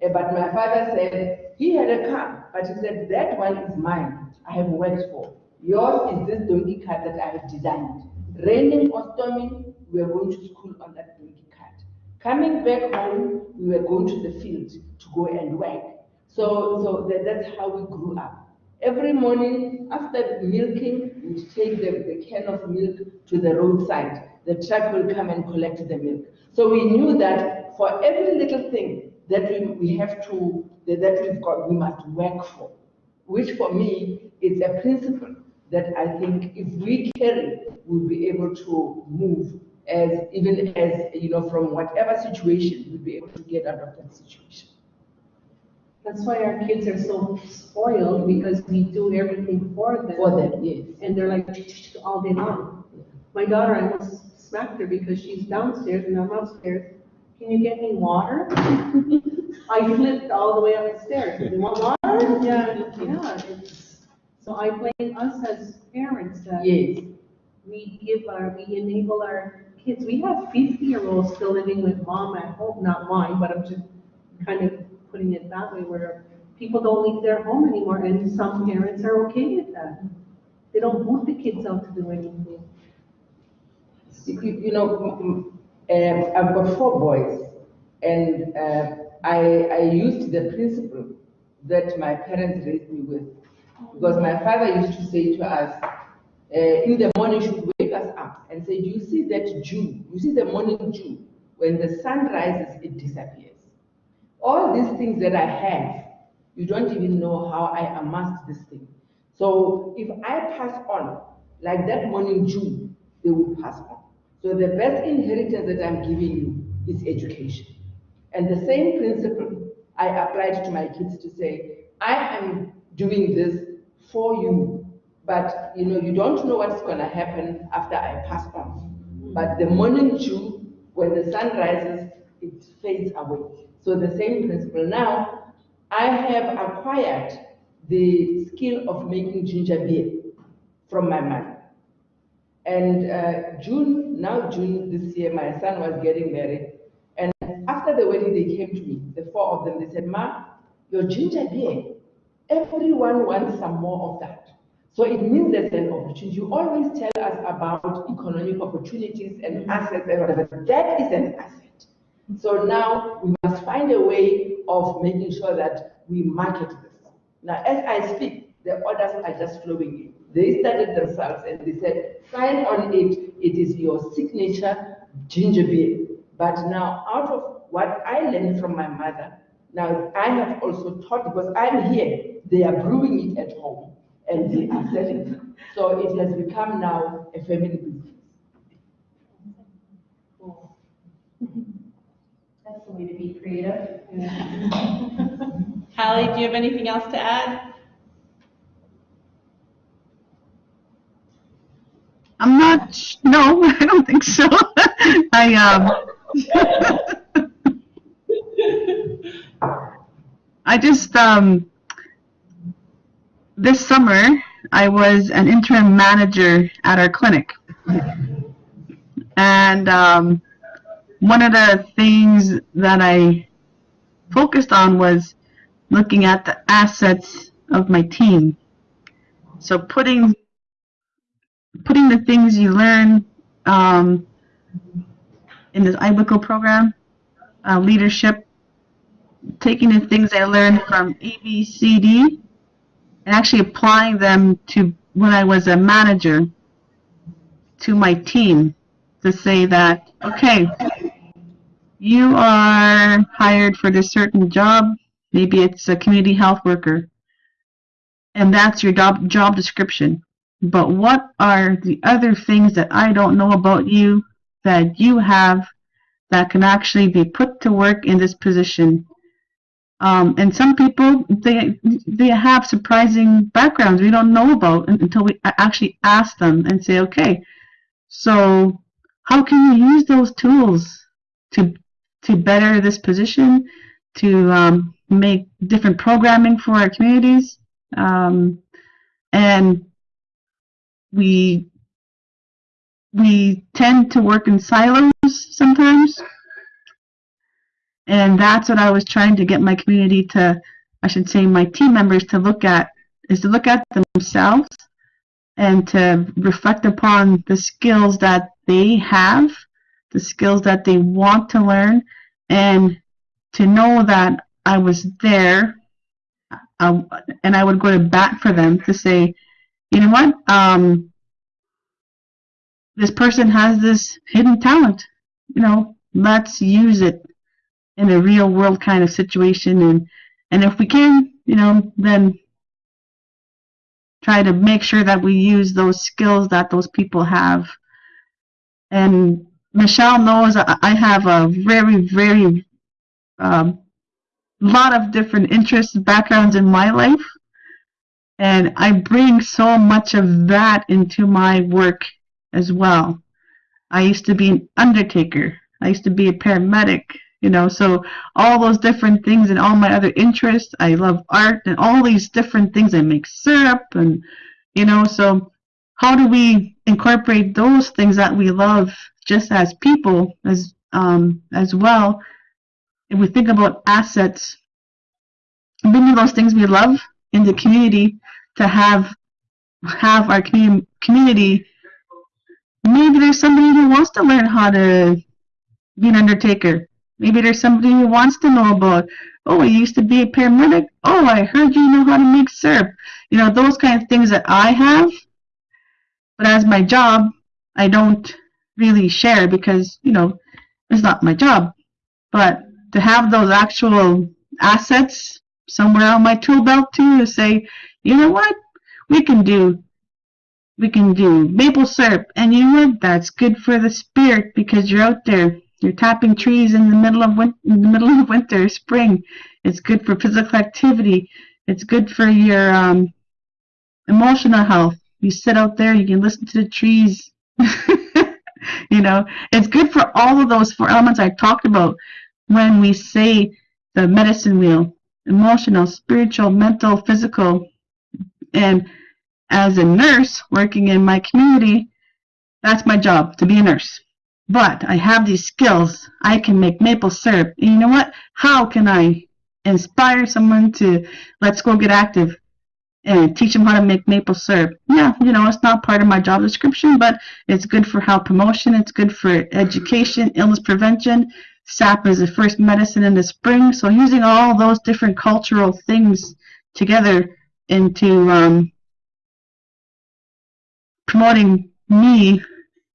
Eh, But my father said, he had a car, but he said, that one is mine, I have worked for. Yours is this donkey cart that I have designed. Raining or storming, we were going to school on that donkey cart. Coming back home, we were going to the field to go and work. So, so that, that's how we grew up. Every morning, after milking, we'd take the, the can of milk to the roadside. The truck will come and collect the milk. So we knew that for every little thing that we, we have to, that that we've got, we must work for. Which for me is a principle that I think if we carry, we'll be able to move as, even as, you know, from whatever situation, we'll be able to get out of that situation. That's why our kids are so spoiled, because we do everything for them. For that, yes. And they're like all day long. My daughter, I almost smacked her because she's downstairs and I'm upstairs. Can you get me water? I flipped all the way up the stairs. You want water? Yeah, yeah. So I blame us as parents that Yes, we give our, we enable our kids. We have fifty-year-olds still living with mom at home, not mine, but I'm just kind of putting it that way where people don't leave their home anymore and some parents are okay with that. They don't want the kids out to do anything. you, know, mm, mm, um, I've got four boys, and uh, I, I used the principle that my parents raised me with. Because my father used to say to us, uh, in the morning, he would wake us up and say, Do you see that dew? You see the morning dew? When the sun rises, it disappears. All these things that I have, you don't even know how I amassed this thing. So if I pass on, like that morning dew, they will pass on. So the best inheritance that I'm giving you is education. And the same principle I applied to my kids to say, I am doing this for you, but you know, you don't know what's gonna happen after I pass on. But the morning dew, when the sun rises, it fades away. So the same principle. Now, I have acquired the skill of making ginger beer from my mother. And uh, June, now June this year, my son was getting married. And after the wedding, they came to me, the four of them. They said, Ma, your ginger beer, everyone wants some more of that. So it means there's an opportunity. You always tell us about economic opportunities and assets and whatever. That is an asset. So now we must find a way of making sure that we market this. Now, as I speak, the orders are just flowing in. They started themselves and they said, sign on it, it is your signature ginger beer. But now, out of what I learned from my mother, Now, I have also taught, because I'm here, they are brewing it at home and they are selling it. So it has become now a family business. That's the way to be creative. Hallie, do you have anything else to add? I'm not, no, I don't think so. I, um, I just, um, this summer, I was an interim manager at our clinic. And, um, one of the things that I focused on was looking at the assets of my team. So putting putting the things you learn um, in this iWickle program, uh, leadership, taking the things I learned from ABCD and actually applying them to when I was a manager to my team to say that, okay, you are hired for this certain job, maybe it's a community health worker, and that's your job, job description. But what are the other things that I don't know about you that you have that can actually be put to work in this position? Um, and some people they they have surprising backgrounds. We don't know about until we actually ask them and say, okay, so how can you use those tools to to better this position, to um, make different programming for our communities, um, and we we tend to work in silos sometimes and that's what I was trying to get my community to I should say my team members to look at is to look at themselves and to reflect upon the skills that they have the skills that they want to learn and to know that I was there uh, and I would go to bat for them to say you know what? Um, this person has this hidden talent. You know, let's use it in a real world kind of situation, and and if we can, you know, then try to make sure that we use those skills that those people have. And Michelle knows I have a very, very um, lot of different interests, and backgrounds in my life and I bring so much of that into my work as well. I used to be an undertaker. I used to be a paramedic, you know, so all those different things and all my other interests. I love art and all these different things. I make syrup and, you know, so how do we incorporate those things that we love just as people as um, as well? If we think about assets, bringing those things we love in the community to have have our commu- community maybe there's somebody who wants to learn how to be an undertaker maybe there's somebody who wants to know about oh i used to be a paramedic oh i heard you know how to make syrup you know those kind of things that i have but as my job i don't really share because you know it's not my job but to have those actual assets somewhere on my tool belt too to say you know what? We can do we can do maple syrup and you know what? That's good for the spirit because you're out there. You're tapping trees in the middle of win- in the middle of winter, spring. It's good for physical activity. It's good for your um, emotional health. You sit out there, you can listen to the trees. you know, it's good for all of those four elements I talked about when we say the medicine wheel emotional, spiritual, mental, physical, and as a nurse working in my community, that's my job to be a nurse. But I have these skills. I can make maple syrup. And you know what? How can I inspire someone to let's go get active and teach them how to make maple syrup? Yeah, you know, it's not part of my job description, but it's good for health promotion. It's good for education, illness prevention. SAP is the first medicine in the spring. So using all those different cultural things together into um, promoting me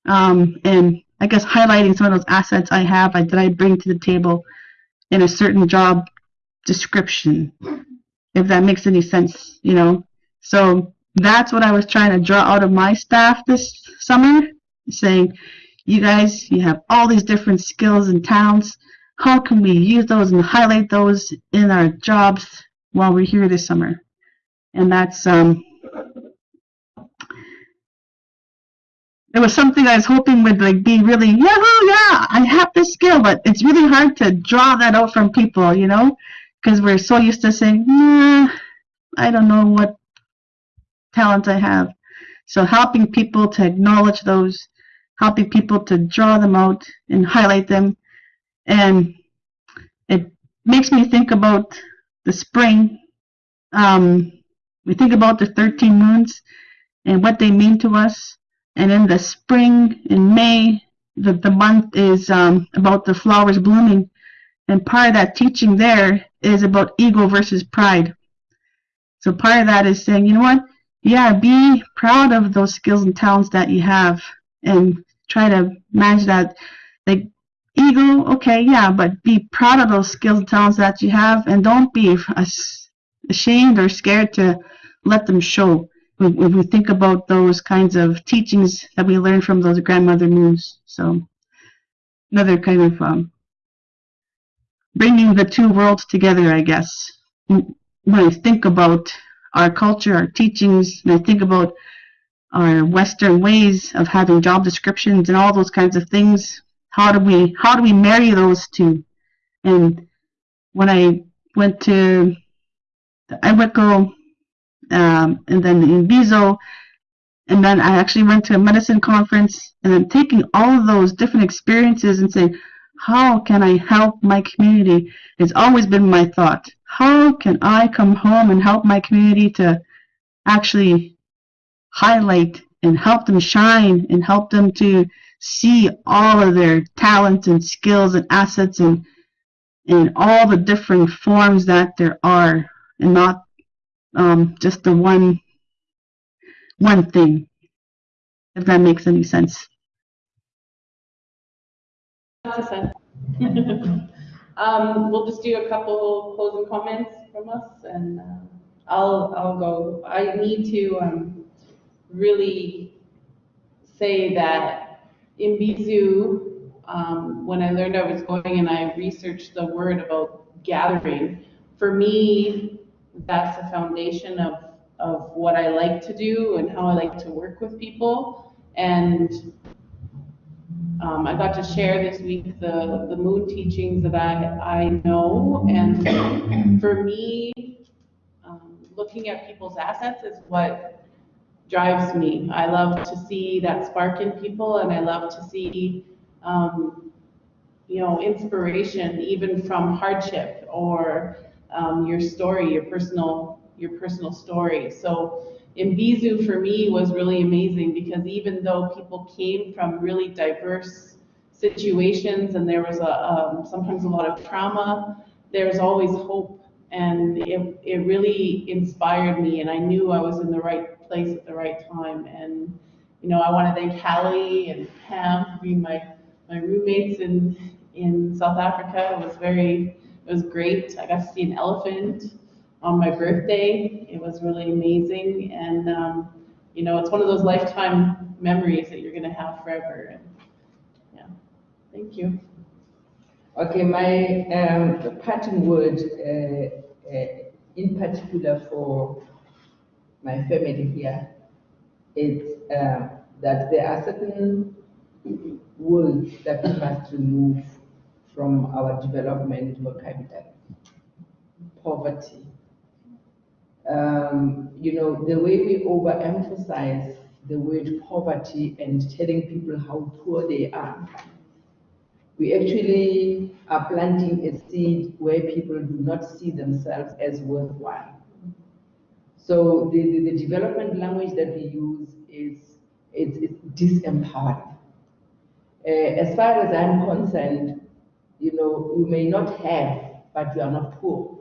um, and I guess highlighting some of those assets I have I, that I bring to the table in a certain job description, if that makes any sense, you know. So that's what I was trying to draw out of my staff this summer, saying, you guys, you have all these different skills and talents. How can we use those and highlight those in our jobs while we're here this summer? And that's um, it was something I was hoping would like be really yahoo yeah I have this skill, but it's really hard to draw that out from people, you know, because we're so used to saying, nah, I don't know what talent I have. So helping people to acknowledge those, helping people to draw them out and highlight them, and it makes me think about the spring. Um, we think about the 13 moons and what they mean to us. And in the spring, in May, the, the month is um, about the flowers blooming. And part of that teaching there is about ego versus pride. So part of that is saying, you know what? Yeah, be proud of those skills and talents that you have and try to manage that. Like ego, okay, yeah, but be proud of those skills and talents that you have and don't be ashamed or scared to let them show when we think about those kinds of teachings that we learn from those grandmother moons. So another kind of um, bringing the two worlds together, I guess. When I think about our culture, our teachings, and I think about our Western ways of having job descriptions and all those kinds of things, how do we how do we marry those two? And when I went to the IWICO um, and then Imbizo, and then I actually went to a medicine conference, and then taking all of those different experiences and saying, how can I help my community? It's always been my thought. How can I come home and help my community to actually highlight and help them shine and help them to see all of their talents and skills and assets and in all the different forms that there are and not um, just the one one thing if that makes any sense. Um, we'll just do a couple closing comments from us and, uh, I'll, I'll go. I need to, um, really say that Imbizo, um, when I learned I was going and I researched the word about gathering, for me, that's the foundation of, of what I like to do and how I like to work with people. And um, I got to share this week the, the moon teachings that I, I know, and for me, um, looking at people's assets is what drives me. I love to see that spark in people, and I love to see, um, you know, inspiration even from hardship or um, your story, your personal, your personal story. So Imbizo for me was really amazing because even though people came from really diverse situations and there was a, um, sometimes a lot of trauma, there's always hope and it, it really inspired me and I knew I was in the right place at the right time. And, you know, I want to thank Hallie and Pam for being my, my roommates in, in South Africa. It was very, it was great. I got to see an elephant on my birthday. It was really amazing, and um, you know, it's one of those lifetime memories that you're gonna have forever. And yeah, thank you. Okay, my um, parting word, uh, uh, in particular for my family here, is uh, that there are certain words that we must remove from our development vocabulary. Poverty, um, you know, the way we overemphasize the word poverty and telling people how poor they are, we actually are planting a seed where people do not see themselves as worthwhile. So the, the, the development language that we use is it's, it's disempowering. Uh, as far as I'm concerned, you know, you may not have, but you are not poor.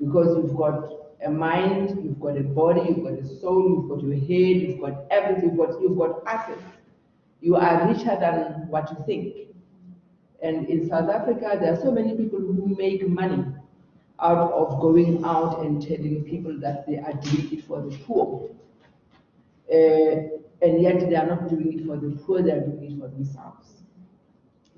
Because you've got a mind, you've got a body, you've got a soul, you've got your head, you've got everything, you've got, you've got assets. You are richer than what you think. And in South Africa, there are so many people who make money, out of going out and telling people that they are doing it for the poor. Uh, and yet they are not doing it for the poor, they are doing it for themselves.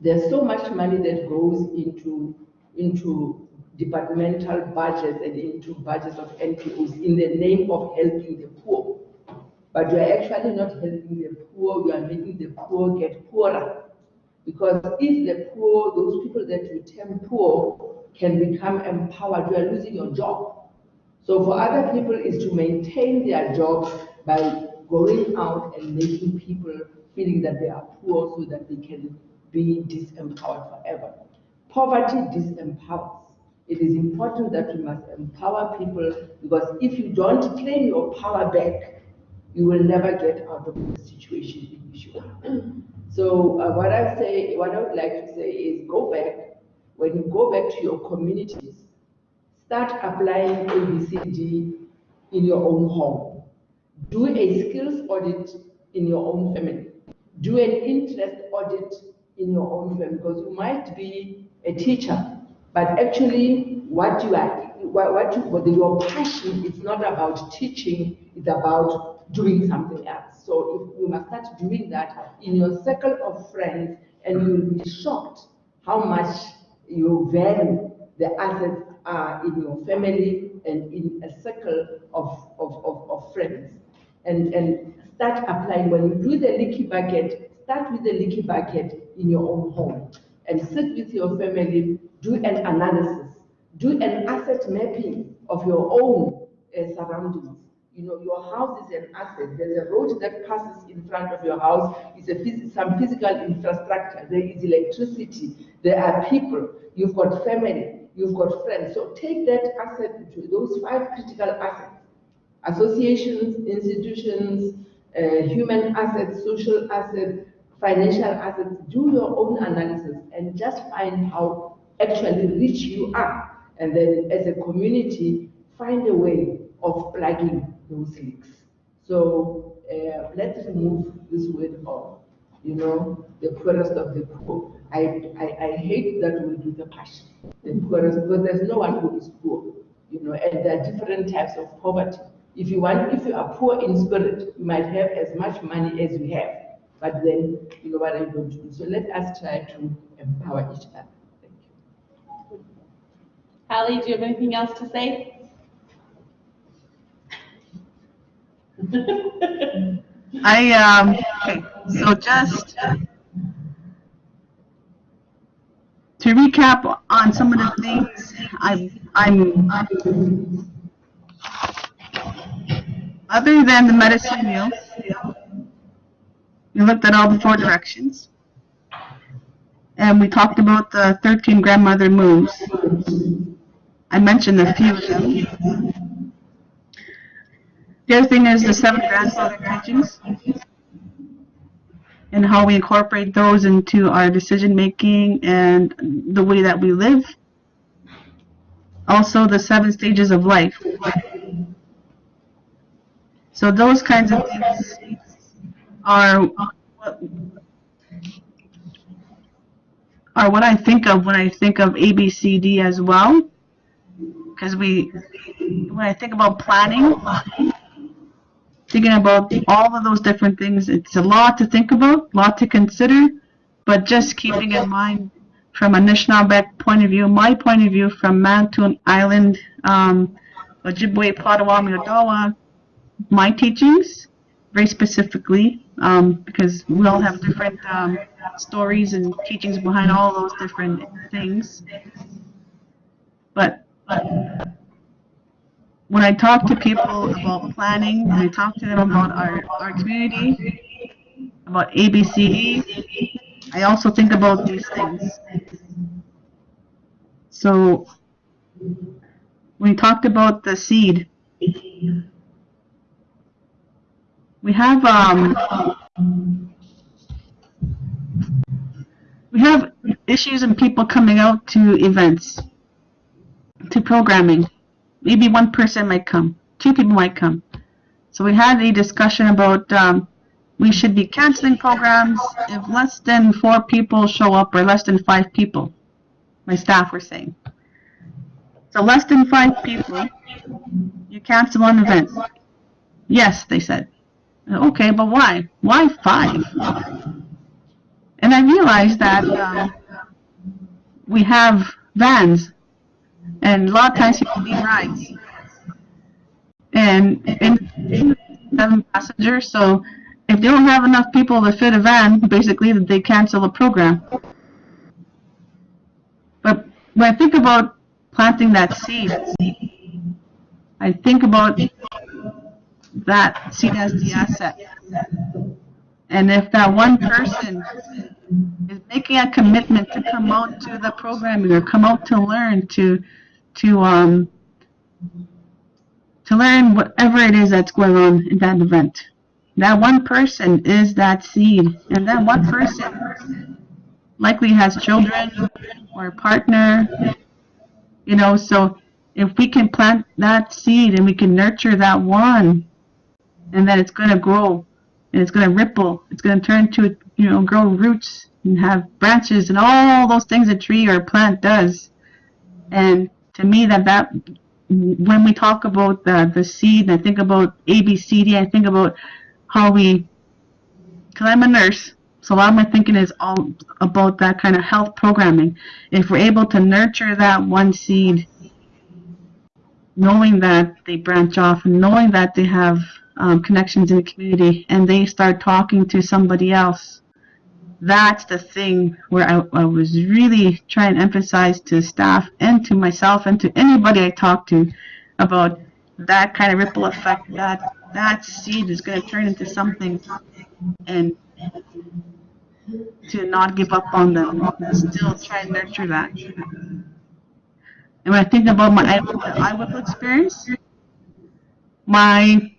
There's so much money that goes into, into departmental budgets and into budgets of NPOs in the name of helping the poor. But you are actually not helping the poor, you are making the poor get poorer. Because if the poor, those people that you term poor, can become empowered, you are losing your job. So for other people is to maintain their jobs by going out and making people feeling that they are poor so that they can be disempowered forever. Poverty disempowers. It is important that we must empower people because if you don't claim your power back, you will never get out of the situation in which you are. So uh, what I say, what I would like to say is go back. When you go back to your communities, start applying ABCD in your own home. Do a skills audit in your own family. Do an interest audit in your own family because you might be a teacher, but actually what you are, what, what you, what your passion is not about teaching, it's about doing something else. So if you must start doing that in your circle of friends and you'll be shocked how much you value the assets are in your family and in a circle of, of, of, of friends. And, and start applying, when you do the leaky bucket, start with the leaky bucket in your own home and sit with your family, do an analysis, do an asset mapping of your own uh, surroundings. You know, your house is an asset. There's a road that passes in front of your house. It's a phys some physical infrastructure. There is electricity. There are people. You've got family. You've got friends. So take that asset to those five critical assets: associations, institutions, uh, human assets, social assets, financial assets. Do your own analysis and just find how actually rich you are. And then, as a community, find a way of plugging those leaks. So uh, let's remove this word of, you know, the poorest of the poor. I, I, I hate that word with a passion, the poorest, because there's no one who is poor, you know, and there are different types of poverty. If you want, if you are poor in spirit, you might have as much money as you have, but then, you know what I don't do. So let us try to empower each other. Thank you. Hallie, do you have anything else to say? I, um, okay, so just to recap on some of the things I, I'm, other than the medicine wheel, we looked at all the four directions. And we talked about the 13 grandmother moves. I mentioned a few of them. The other thing is the seven grandfather teachings and how we incorporate those into our decision making and the way that we live. Also, the seven stages of life. So those kinds of things are what, are what I think of when I think of ABCD as well. Because we, when I think about planning, thinking about all of those different things. It's a lot to think about, a lot to consider, but just keeping in mind from a Anishinaabeg point of view, my point of view from Manitoulin Island, um, Ojibwe, Potawatomi, Odawa, my teachings, very specifically, um, because we all have different um, stories and teachings behind all those different things. But, but when I talk to people about planning, when I talk to them about our, our community, about ABCD, I also think about these things. So, we talked about the seed, we have, um, we have issues and people coming out to events, to programming maybe one person might come, two people might come. So we had a discussion about um, we should be canceling programs if less than four people show up or less than five people, my staff were saying. So less than five people, you cancel an event. Yes, they said. Okay, but why? Why five? And I realized that um, we have vans, and a lot of times people need rides. And in seven passengers, so if they don't have enough people to fit a van, basically they cancel the program. But when I think about planting that seed, I think about that seed as the asset. And if that one person is making a commitment to come out to the programming or come out to learn to to um to learn whatever it is that's going on in that event. That one person is that seed, and that one person likely has children or a partner, you know, so if we can plant that seed and we can nurture that one, and then it's going to grow, and it's going to ripple, it's going to turn to, you know, grow roots and have branches and all those things a tree or a plant does. And to me, that that when we talk about the the seed, I think about ABCD, I think about how we, because I'm a nurse, so a lot of my thinking is all about that kind of health programming. If we're able to nurture that one seed, knowing that they branch off and knowing that they have um, connections in the community and they start talking to somebody else, that's the thing where I, I was really trying to emphasize to staff and to myself and to anybody I talk to about that kind of ripple effect that that seed is going to turn into something and to not give up on them still try and nurture that. And when I think about my IWIP experience my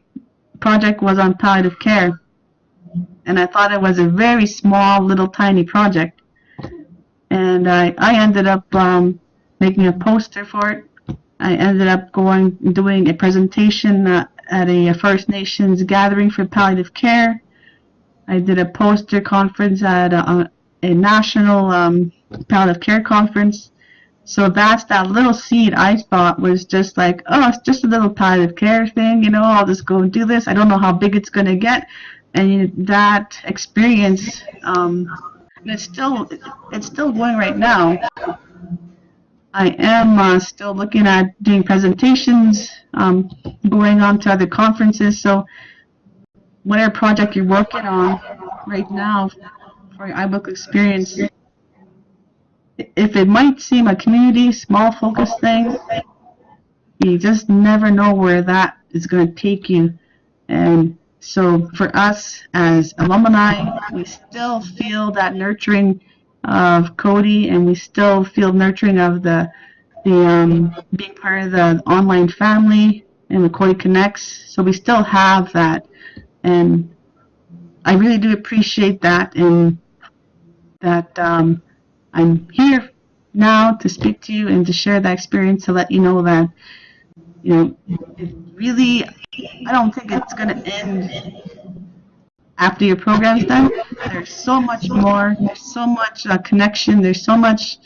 project was on palliative care and I thought it was a very small little tiny project and I, I ended up um, making a poster for it I ended up going doing a presentation uh, at a First Nations gathering for palliative care. I did a poster conference at a, a national um, palliative care conference. So that's that little seed I thought was just like, oh, it's just a little palliative care thing, you know, I'll just go and do this. I don't know how big it's going to get. And that experience, um, it's still, it's still going right now. I am uh, still looking at doing presentations, um, going on to other conferences. So whatever project you're working on right now for your iBook experience, if it might seem a community, small focus thing, you just never know where that is going to take you. And so for us as alumni, we still feel that nurturing of Coady and we still feel nurturing of the the um, being part of the online family and the Coady Connects. So we still have that, and I really do appreciate that, and that um, I'm here now to speak to you and to share that experience to let you know that you know it really I don't think it's going to end after your program's done. There's so much more. There's so much uh, connection. There's so much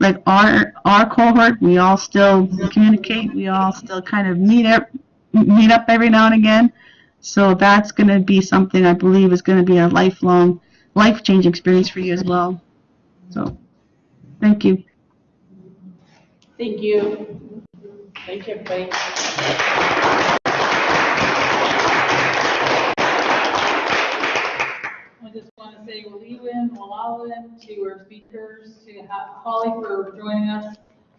like our our cohort. We all still communicate. We all still kind of meet up meet up every now and again. So that's going to be something I believe is going to be a lifelong, life-changing experience for you as well. So, thank you. Thank you. Thank you, everybody. I just want to say Waliwin, Walawin to our speakers, to Hallie for joining us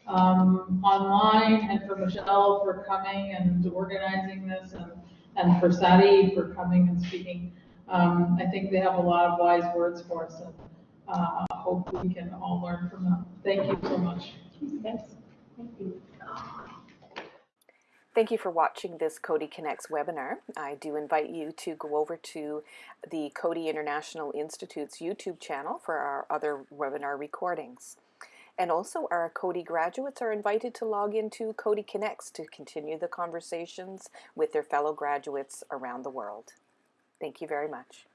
um, online, and for Michelle for coming and organizing this, and, and for Sadi for coming and speaking. Um, I think they have a lot of wise words for us, uh, I hope we can all learn from them. Thank you so much. Yes, thank you. Thank you for watching this Coady Connects webinar. I do invite you to go over to the Coady International Institute's YouTube channel for our other webinar recordings. And also our Coady graduates are invited to log into Coady Connects to continue the conversations with their fellow graduates around the world. Thank you very much.